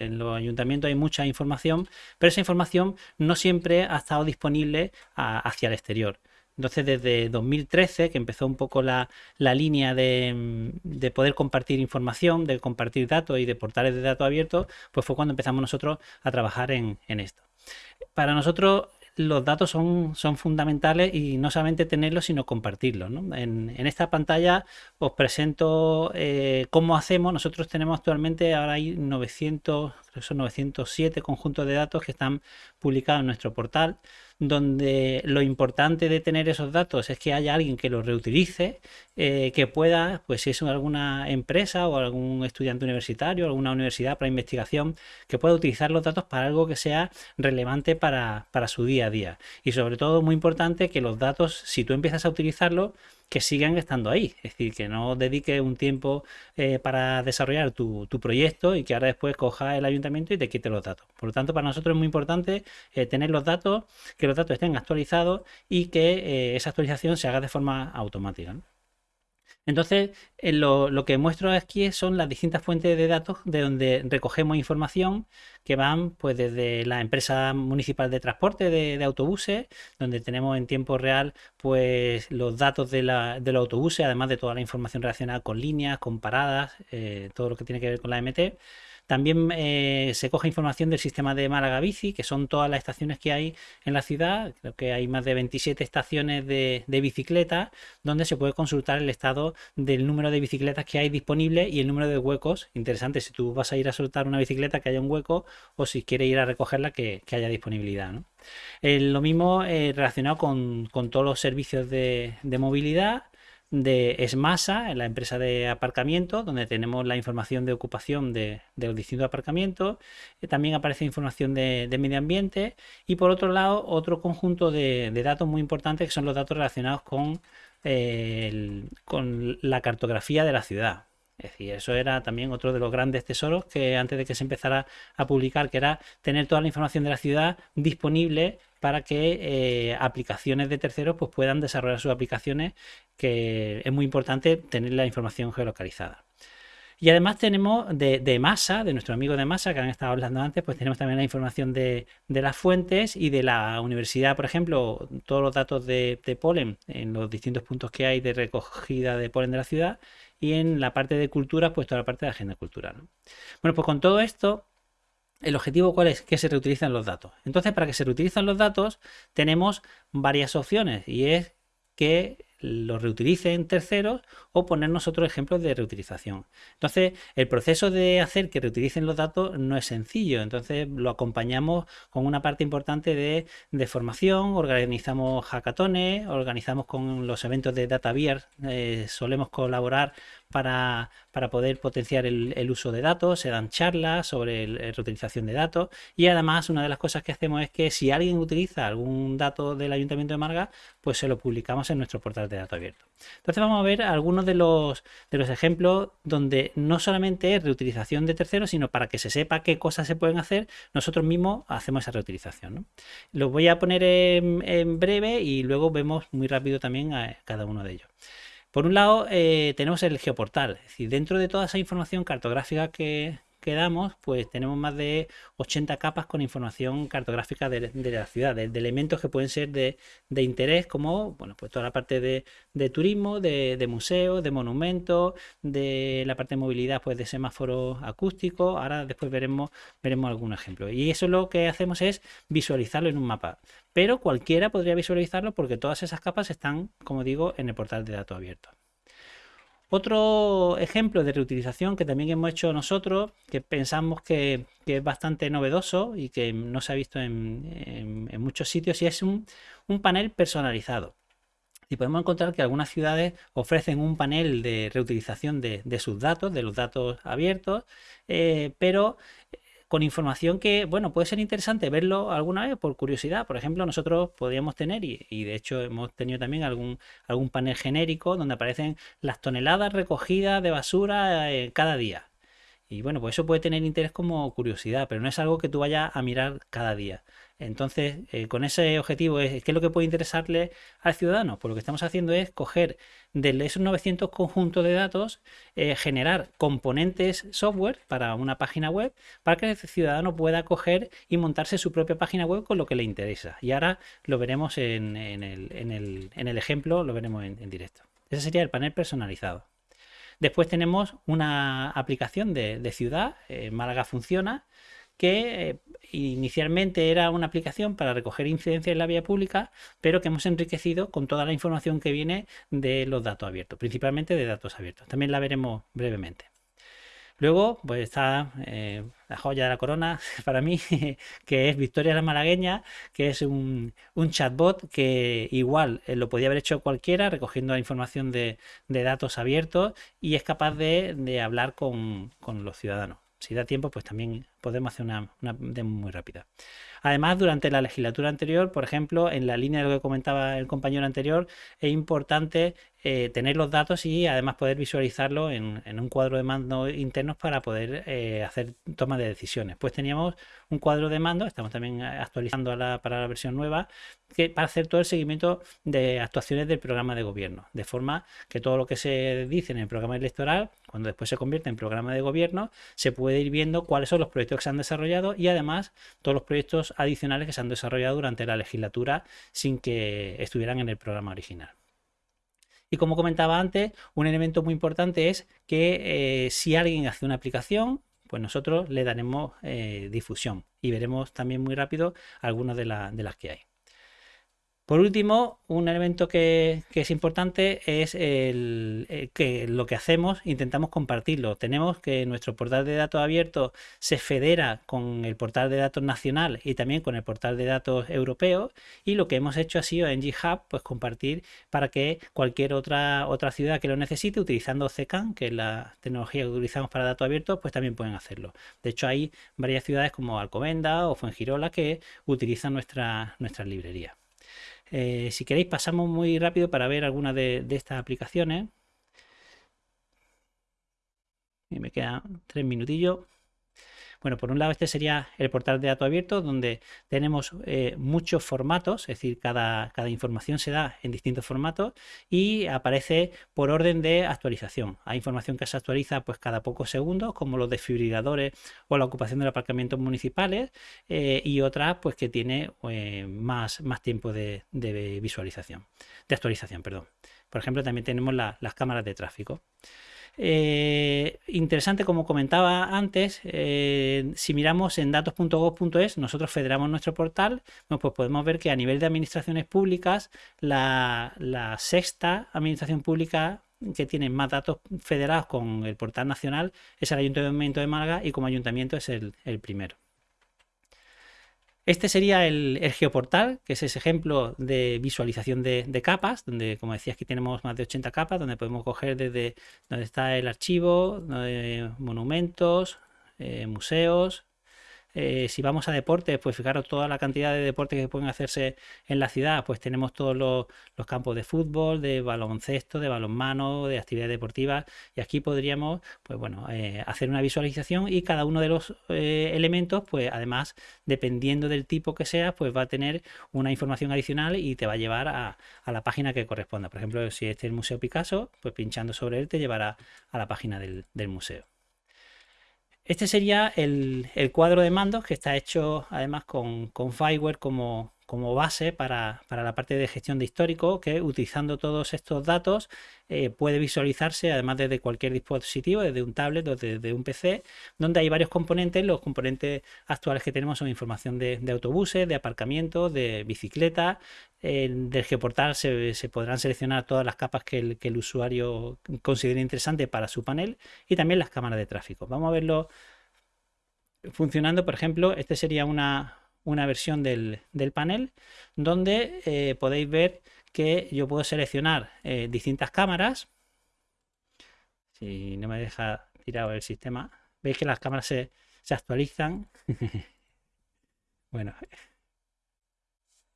en los ayuntamientos hay mucha información, pero esa información no siempre ha estado disponible hacia el exterior. Entonces, desde 2013, que empezó un poco la, línea de, poder compartir información, de compartir datos y de portales de datos abiertos, pues fue cuando empezamos nosotros a trabajar en, en esto. Para nosotros los datos son, son fundamentales y no solamente tenerlos, sino compartirlos. En, esta pantalla os presento eh, cómo hacemos. Nosotros tenemos actualmente, ahora hay 900, son 907 conjuntos de datos que están publicados en nuestro portal donde lo importante de tener esos datos es que haya alguien que los reutilice, eh, que pueda, pues si es alguna empresa o algún estudiante universitario, alguna universidad para investigación, que pueda utilizar los datos para algo que sea relevante para, para su día a día. Y sobre todo, muy importante, que los datos, si tú empiezas a utilizarlos, que sigan estando ahí. Es decir, que no dedique un tiempo eh, para desarrollar tu, proyecto y que ahora después coja el ayuntamiento y te quite los datos. Por lo tanto, para nosotros es muy importante eh, tener los datos, que los datos estén actualizados y que eh, esa actualización se haga de forma automática. Entonces, eh, lo, que muestro aquí son las distintas fuentes de datos de donde recogemos información que van pues desde la empresa municipal de transporte de, autobuses, donde tenemos en tiempo real pues los datos de, los autobuses, además de toda la información relacionada con líneas, con paradas, eh, todo lo que tiene que ver con la MT. También eh, se coge información del sistema de Málaga Bici, que son todas las estaciones que hay en la ciudad. Creo que hay más de 27 estaciones de, bicicletas donde se puede consultar el estado del número de bicicletas que hay disponible y el número de huecos. Interesante si tú vas a ir a soltar una bicicleta que haya un hueco o si quieres ir a recogerla que, haya disponibilidad. Eh, lo mismo eh, relacionado con, todos los servicios de movilidad de Esmasa, la empresa de aparcamiento, donde tenemos la información de ocupación de, los distintos aparcamientos. Eh, también aparece información de, medio ambiente. Y por otro lado, otro conjunto de, datos muy importantes que son los datos relacionados con, eh, con la cartografía de la ciudad. Es decir, eso era también otro de los grandes tesoros que antes de que se empezara a publicar, que era tener toda la información de la ciudad disponible para que eh, aplicaciones de terceros pues, puedan desarrollar sus aplicaciones, que es muy importante tener la información geolocalizada. Y además tenemos de, masa, de nuestro amigo de masa que han estado hablando antes, pues tenemos también la información de, las fuentes y de la universidad, por ejemplo, todos los datos de, polen en los distintos puntos que hay de recogida de polen de la ciudad y en la parte de cultura, pues toda la parte de agenda cultural. Bueno, pues con todo esto el objetivo cuál es? Que se reutilizan los datos. Entonces, para que se reutilizan los datos, tenemos varias opciones y es que los reutilicen terceros o ponernos otros ejemplos de reutilización. Entonces, el proceso de hacer que reutilicen los datos no es sencillo. Entonces, lo acompañamos con una parte importante de, formación, organizamos hackatones, organizamos con los eventos de DataVier, eh, solemos colaborar para, poder potenciar el, uso de datos, se dan charlas sobre la reutilización de datos y además una de las cosas que hacemos es que si alguien utiliza algún dato del Ayuntamiento de Marga, pues se lo publicamos en nuestro portal de datos abierto. Entonces vamos a ver algunos de los, de los ejemplos donde no solamente es reutilización de terceros, sino para que se sepa qué cosas se pueden hacer, nosotros mismos hacemos esa reutilización. Los voy a poner en, breve y luego vemos muy rápido también cada uno de ellos. Por un lado, eh, tenemos el geoportal, es decir, dentro de toda esa información cartográfica que, que damos, pues tenemos más de 80 capas con información cartográfica de, la ciudad, de, elementos que pueden ser de, interés, como bueno, pues toda la parte de, turismo, de, museos, de monumentos, de la parte de movilidad, pues de semáforos acústicos. Ahora después veremos, veremos algún ejemplo. Y eso lo que hacemos es visualizarlo en un mapa. Pero cualquiera podría visualizarlo porque todas esas capas están, como digo, en el portal de datos abiertos. Otro ejemplo de reutilización que también hemos hecho nosotros, que pensamos que, es bastante novedoso y que no se ha visto en, muchos sitios, y es un, panel personalizado. Y podemos encontrar que algunas ciudades ofrecen un panel de reutilización de, sus datos, de los datos abiertos, eh, pero con información que, bueno, puede ser interesante verlo alguna vez por curiosidad. Por ejemplo, nosotros podríamos tener, y, de hecho hemos tenido también algún, algún panel genérico donde aparecen las toneladas recogidas de basura eh, cada día. Y bueno, pues eso puede tener interés como curiosidad, pero no es algo que tú vayas a mirar cada día. Entonces, eh, con ese objetivo, ¿qué es lo que puede interesarle al ciudadano? Pues lo que estamos haciendo es coger de esos 900 conjuntos de datos, eh, generar componentes software para una página web para que el ciudadano pueda coger y montarse su propia página web con lo que le interesa. Y ahora lo veremos en, el, ejemplo, lo veremos en, directo. Ese sería el panel personalizado. Después tenemos una aplicación de, ciudad, eh, Málaga funciona, que eh, inicialmente era una aplicación para recoger incidencias en la vía pública, pero que hemos enriquecido con toda la información que viene de los datos abiertos, principalmente de datos abiertos. También la veremos brevemente. Luego, pues está eh, la joya de la corona para mí, que es Victoria la Malagueña, que es un, chatbot que igual eh, lo podía haber hecho cualquiera, recogiendo la información de, datos abiertos y es capaz de, hablar con los ciudadanos si da tiempo, pues también podemos hacer una, demo muy rápida. Además, durante la legislatura anterior, por ejemplo, en la línea de lo que comentaba el compañero anterior, es importante eh, tener los datos y además poder visualizarlo en, un cuadro de mando internos para poder eh, hacer toma de decisiones. Pues teníamos un cuadro de mando, estamos también actualizando para la versión nueva, que, para hacer todo el seguimiento de actuaciones del programa de gobierno, de forma que todo lo que se dice en el programa electoral, cuando después se convierte en programa de gobierno, se puede ir viendo cuáles son los que se han desarrollado y además todos los proyectos adicionales que se han desarrollado durante la legislatura sin que estuvieran en el programa original. Y como comentaba antes, un elemento muy importante es que eh, si alguien hace una aplicación, pues nosotros le daremos eh, difusión y veremos también muy rápido algunas de las que hay. Por último, un elemento que, es importante es el, eh, que lo que hacemos, intentamos compartirlo. Tenemos que nuestro portal de datos abierto se federa con el portal de datos nacional y también con el portal de datos europeo y lo que hemos hecho ha sido en GitHub pues compartir para que cualquier otra, otra ciudad que lo necesite utilizando CCAN, que es la tecnología que utilizamos para datos abiertos, pues también pueden hacerlo. De hecho hay varias ciudades como Alcomenda o Fuengirola que utilizan nuestra, nuestra librería. Eh, si queréis pasamos muy rápido para ver algunas de, estas aplicaciones. Y me quedan tres minutillos. Bueno, por un lado este sería el portal de datos abiertos donde tenemos eh, muchos formatos, es decir, cada, cada, información se da en distintos formatos y aparece por orden de actualización. Hay información que se actualiza pues cada pocos segundos, como los desfibriladores o la ocupación de los aparcamientos municipales eh, y otras pues que tiene eh, más, más tiempo de, visualización, de actualización, perdón. Por ejemplo, también tenemos las cámaras de tráfico. Eh, interesante, como comentaba antes, eh, si miramos en datos.gov.es, nosotros federamos nuestro portal, pues podemos ver que a nivel de administraciones públicas, la, sexta administración pública que tiene más datos federados con el portal nacional es el Ayuntamiento de Málaga y como ayuntamiento es el primero. Este sería el, geoportal, que es ese ejemplo de visualización de, capas, donde, como decía, aquí tenemos más de 80 capas, donde podemos coger desde donde está el archivo, monumentos, eh, museos, eh, si vamos a deportes, pues fijaros toda la cantidad de deportes que pueden hacerse en la ciudad, pues tenemos todos los, campos de fútbol, de baloncesto, de balonmano, de actividades deportivas y aquí podríamos, pues bueno, eh, hacer una visualización y cada uno de los eh, elementos, pues además, dependiendo del tipo que sea, pues va a tener una información adicional y te va a llevar a, la página que corresponda. Por ejemplo, si este es el Museo Picasso, pues pinchando sobre él te llevará a la página del museo. Este sería el, cuadro de mandos que está hecho además con, con Fireware como, como base para, la parte de gestión de histórico que utilizando todos estos datos eh, puede visualizarse además desde cualquier dispositivo, desde un tablet o desde un PC, donde hay varios componentes. Los componentes actuales que tenemos son información de, autobuses, de aparcamientos, de bicicletas. del geoportal se, podrán seleccionar todas las capas que el usuario considere interesante para su panel y también las cámaras de tráfico. Vamos a verlo funcionando. Por ejemplo, este sería una, una versión del, panel donde eh, podéis ver que yo puedo seleccionar eh, distintas cámaras. Si no me deja tirado el sistema, veis que las cámaras se, se actualizan. bueno,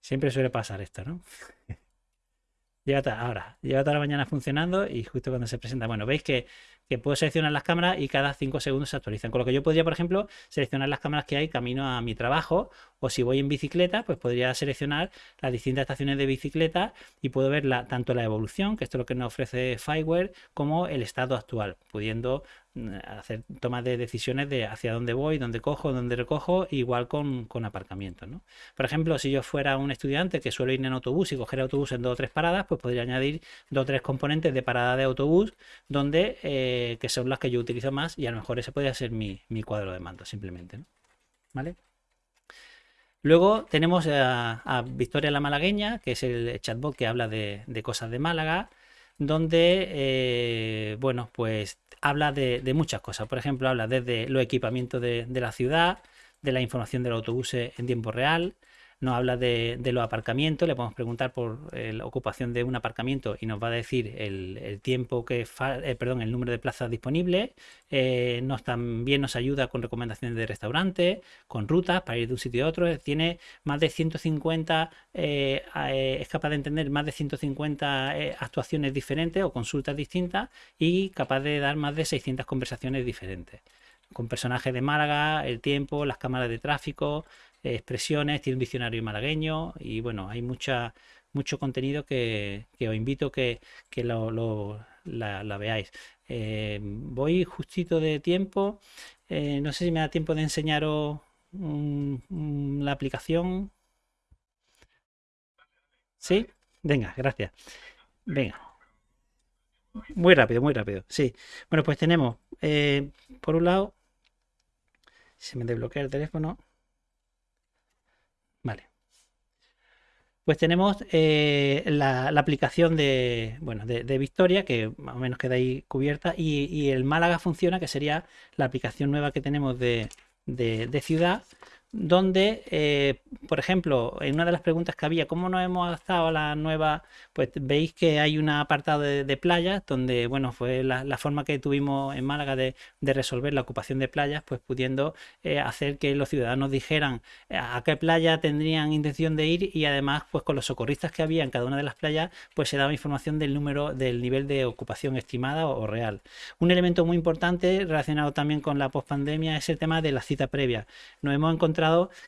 siempre suele pasar esto, ¿no? Lleva ahora, lleva toda la mañana funcionando y justo cuando se presenta, bueno, veis que, que, puedo seleccionar las cámaras y cada 5 segundos se actualizan. Con lo que yo podría, por ejemplo, seleccionar las cámaras que hay camino a mi trabajo o si voy en bicicleta, pues podría seleccionar las distintas estaciones de bicicleta y puedo ver tanto la evolución, que esto es lo que nos ofrece Fireware, como el estado actual, pudiendo mm, hacer tomas de decisiones de hacia dónde voy, dónde cojo, dónde recojo, igual con, con aparcamiento. ¿no? Por ejemplo, si yo fuera un estudiante que suele ir en autobús y coger autobús en dos o tres paradas, pues podría añadir dos o tres componentes de parada de autobús, donde eh, que son las que yo utilizo más y a lo mejor ese podría ser mi, cuadro de mando simplemente. ¿Vale? Luego tenemos a, Victoria la Malagueña, que es el chatbot que habla de, cosas de Málaga, donde, eh, bueno, pues habla de, muchas cosas. Por ejemplo, habla desde los equipamientos de, de la ciudad, de la información del autobús en tiempo real, nos habla de, los aparcamientos, le podemos preguntar por eh, la ocupación de un aparcamiento y nos va a decir el, tiempo que, eh, perdón, el número de plazas disponibles. Eh, nos, también nos ayuda con recomendaciones de restaurantes, con rutas para ir de un sitio a otro. Tiene más de 150, es capaz de entender más de 150 actuaciones diferentes o consultas distintas y capaz de dar más de 600 conversaciones diferentes con personajes de Málaga, el tiempo, las cámaras de tráfico, expresiones, tiene un diccionario malagueño y bueno, hay mucha, mucho contenido que, os invito que, que lo, la, veáis. Eh, voy justito de tiempo, eh, no sé si me da tiempo de enseñaros la aplicación. ¿Sí? Venga, gracias. Venga. Muy rápido, muy rápido. Sí. Bueno, pues tenemos, eh, por un lado, se me desbloquea el teléfono. Vale. Pues tenemos eh, la, aplicación de, bueno, de, Victoria, que más o menos queda ahí cubierta, y, el Málaga funciona, que sería la aplicación nueva que tenemos de, de ciudad, donde, eh, por ejemplo, en una de las preguntas que había, ¿cómo nos hemos adaptado a la nueva? Pues veis que hay un apartado de, playas, donde, bueno, fue la, forma que tuvimos en Málaga de, resolver la ocupación de playas, pues pudiendo eh, hacer que los ciudadanos dijeran eh, a qué playa tendrían intención de ir y además, pues con los socorristas que había en cada una de las playas, pues se daba información del número, del nivel de ocupación estimada o, real. Un elemento muy importante relacionado también con la pospandemia es el tema de la cita previa. Nos hemos encontrado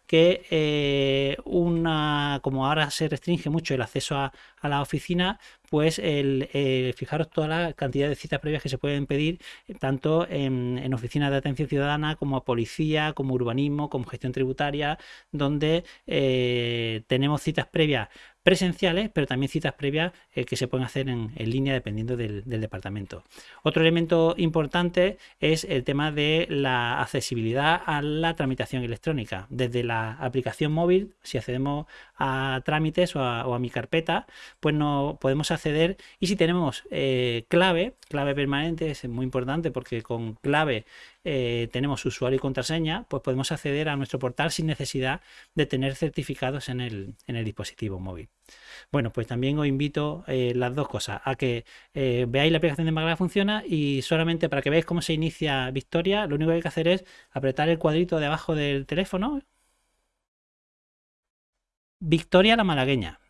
que eh, una, como ahora se restringe mucho el acceso a, la oficina, pues el, fijaros toda la cantidad de citas previas que se pueden pedir, tanto en, oficinas de atención ciudadana como a policía, como urbanismo, como gestión tributaria, donde eh, tenemos citas previas presenciales, pero también citas previas eh, que se pueden hacer en, línea dependiendo del, departamento. Otro elemento importante es el tema de la accesibilidad a la tramitación electrónica. Desde la aplicación móvil, si accedemos a trámites o a, mi carpeta, pues no podemos y si tenemos eh, clave, clave permanente es muy importante porque con clave eh, tenemos usuario y contraseña, pues podemos acceder a nuestro portal sin necesidad de tener certificados en el, en el dispositivo móvil. Bueno, pues también os invito eh, las dos cosas, a que veáis la aplicación de Magala funciona y solamente para que veáis cómo se inicia Victoria, lo único que hay que hacer es apretar el cuadrito de abajo del teléfono. Victoria la malagueña.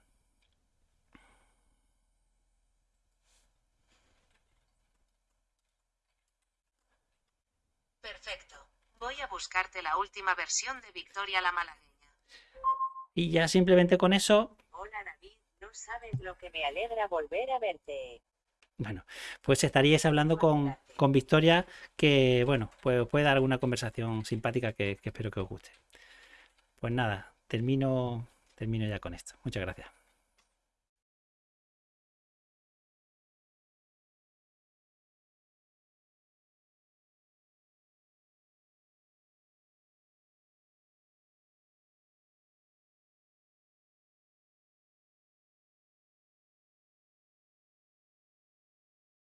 Perfecto. Voy a buscarte la última versión de Victoria la malagueña. Y ya simplemente con eso Hola David, no sabes lo que me alegra volver a verte. Bueno, pues estaríais hablando con, Victoria, que bueno, pues puede dar alguna conversación simpática que, que espero que os guste. Pues nada, termino, termino ya con esto. Muchas gracias.